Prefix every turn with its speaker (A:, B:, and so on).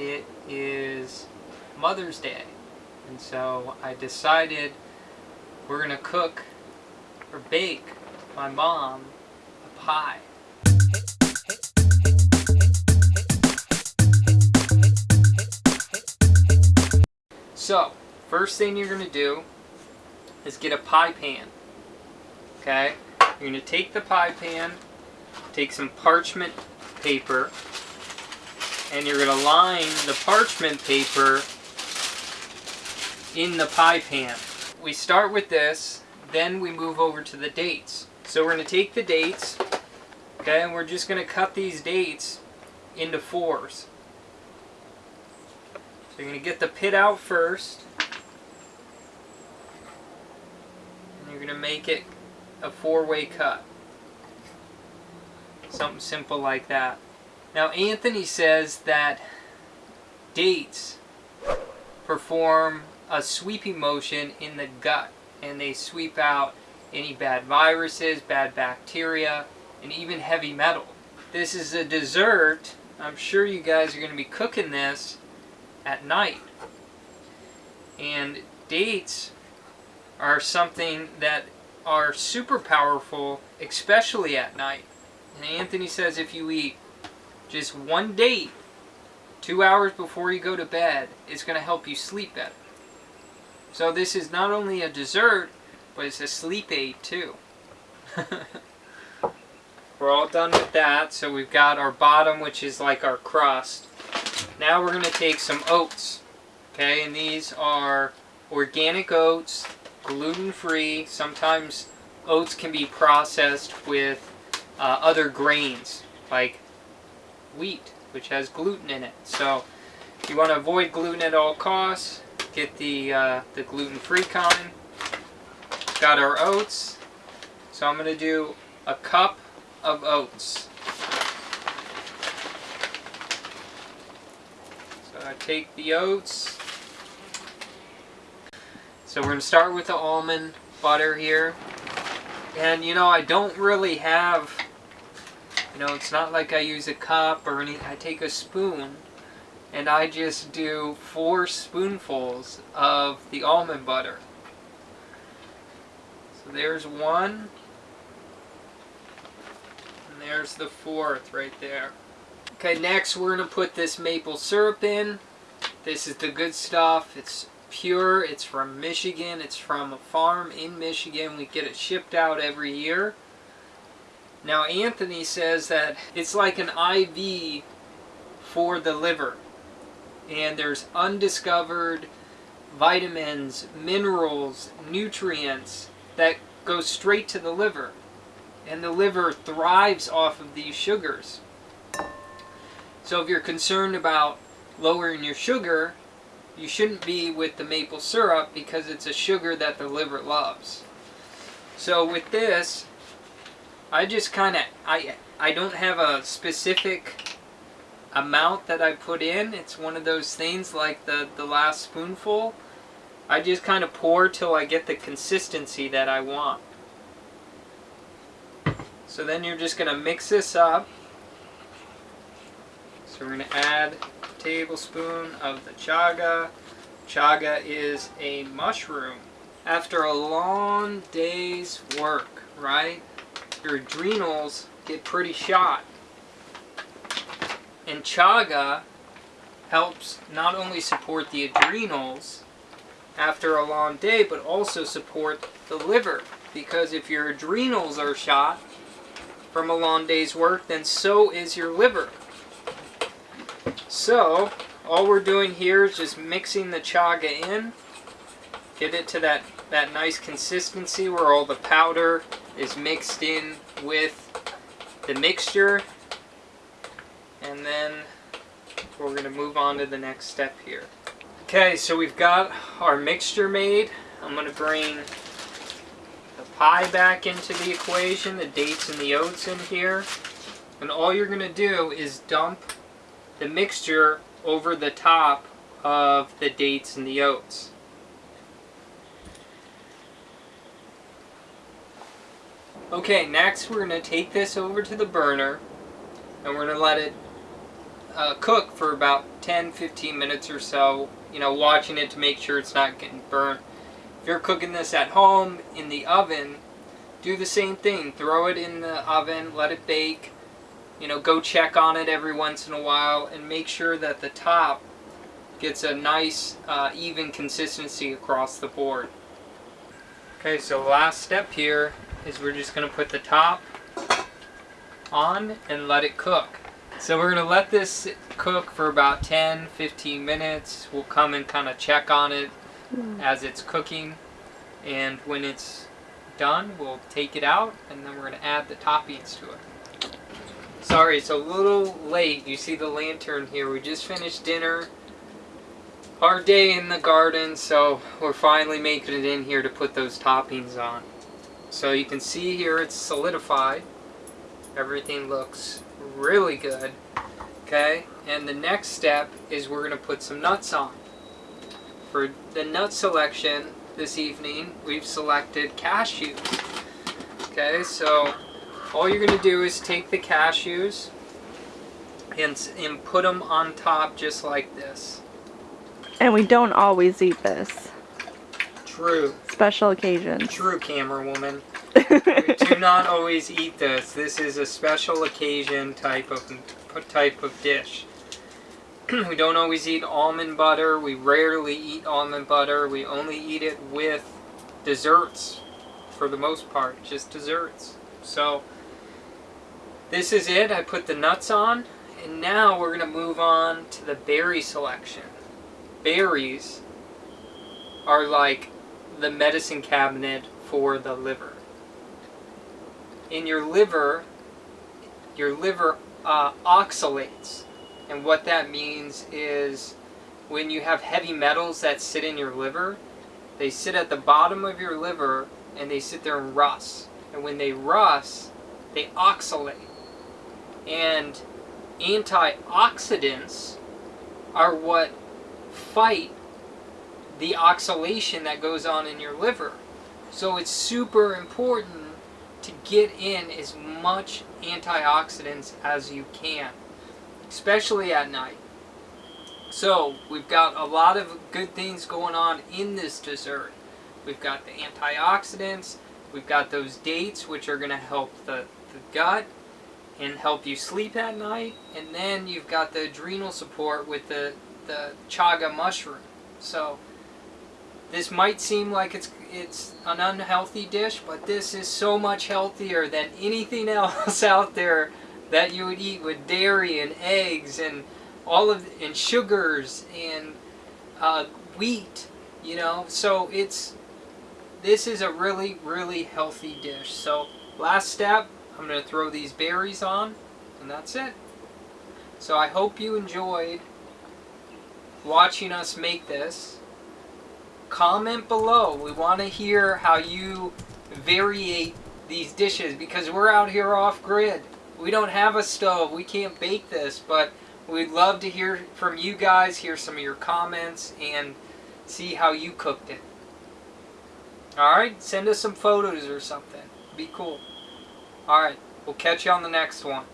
A: it is Mother's Day. And so I decided we're going to cook or bake my mom a pie. So, first thing you're going to do is get a pie pan. Okay? You're going to take the pie pan, take some parchment paper, and you're going to line the parchment paper in the pie pan. We start with this, then we move over to the dates. So we're going to take the dates, okay, and we're just going to cut these dates into fours. So you're going to get the pit out first, and you're going to make it a four-way cut. Something simple like that. Now Anthony says that dates perform a sweeping motion in the gut and they sweep out any bad viruses, bad bacteria, and even heavy metal. This is a dessert. I'm sure you guys are going to be cooking this at night. And dates are something that are super powerful, especially at night. And Anthony says if you eat just one date two hours before you go to bed, it's going to help you sleep better. So this is not only a dessert, but it's a sleep aid too. we're all done with that, so we've got our bottom, which is like our crust. Now we're going to take some oats, okay, and these are organic oats, gluten-free. Sometimes oats can be processed with uh, other grains, like wheat, which has gluten in it. So if you want to avoid gluten at all costs get the, uh, the gluten-free kind. Got our oats. So I'm going to do a cup of oats. So I take the oats. So we're going to start with the almond butter here. And you know, I don't really have, know, it's not like I use a cup or any, I take a spoon and I just do four spoonfuls of the almond butter. So there's one, and there's the fourth right there. Okay, next we're going to put this maple syrup in. This is the good stuff. It's pure. It's from Michigan. It's from a farm in Michigan. We get it shipped out every year. Now Anthony says that it's like an IV for the liver and there's undiscovered vitamins, minerals, nutrients that go straight to the liver. And the liver thrives off of these sugars. So if you're concerned about lowering your sugar, you shouldn't be with the maple syrup because it's a sugar that the liver loves. So with this, I just kind of, I, I don't have a specific amount that I put in. It's one of those things like the, the last spoonful. I just kind of pour till I get the consistency that I want. So then you're just going to mix this up. So we're going to add a tablespoon of the chaga. Chaga is a mushroom. After a long day's work, right, your adrenals get pretty shot. And chaga helps not only support the adrenals after a long day, but also support the liver. Because if your adrenals are shot from a long day's work, then so is your liver. So, all we're doing here is just mixing the chaga in. Get it to that, that nice consistency where all the powder is mixed in with the mixture and then we're going to move on to the next step here. Okay, so we've got our mixture made. I'm going to bring the pie back into the equation, the dates and the oats in here. And all you're going to do is dump the mixture over the top of the dates and the oats. Okay, next we're going to take this over to the burner and we're going to let it uh, cook for about 10-15 minutes or so. You know, watching it to make sure it's not getting burnt. If you're cooking this at home in the oven, do the same thing. Throw it in the oven, let it bake. You know, go check on it every once in a while and make sure that the top gets a nice uh, even consistency across the board. Okay, so last step here is we're just going to put the top on and let it cook. So we're going to let this cook for about 10-15 minutes. We'll come and kind of check on it hmm. as it's cooking and when it's done we'll take it out and then we're going to add the toppings to it. Sorry, it's a little late. You see the lantern here. We just finished dinner. Our day in the garden, so we're finally making it in here to put those toppings on. So you can see here it's solidified. Everything looks really good. Okay, and the next step is we're going to put some nuts on. For the nut selection this evening, we've selected cashews. Okay, so all you're going to do is take the cashews and, and put them on top just like this.
B: And we don't always eat this.
A: True.
B: Special occasions.
A: True, camera woman. we do not always eat this. This is a special occasion type of type of dish. we don't always eat almond butter. We rarely eat almond butter. We only eat it with desserts for the most part, just desserts. So this is it. I put the nuts on and now we're going to move on to the berry selection. Berries are like the medicine cabinet for the liver in your liver, your liver uh, oxalates. And what that means is when you have heavy metals that sit in your liver, they sit at the bottom of your liver and they sit there and rust. And when they rust, they oxalate. And antioxidants are what fight the oxalation that goes on in your liver. So it's super important to get in as much antioxidants as you can, especially at night. So we've got a lot of good things going on in this dessert. We've got the antioxidants, we've got those dates which are going to help the, the gut and help you sleep at night, and then you've got the adrenal support with the, the chaga mushroom. So this might seem like it's it's an unhealthy dish, but this is so much healthier than anything else out there that you would eat with dairy and eggs and all of and sugars and uh, wheat. You know, so it's this is a really really healthy dish. So last step, I'm going to throw these berries on, and that's it. So I hope you enjoyed watching us make this comment below. We want to hear how you variate these dishes because we're out here off grid. We don't have a stove. We can't bake this, but we'd love to hear from you guys, hear some of your comments, and see how you cooked it. Alright, send us some photos or something. Be cool. Alright, we'll catch you on the next one.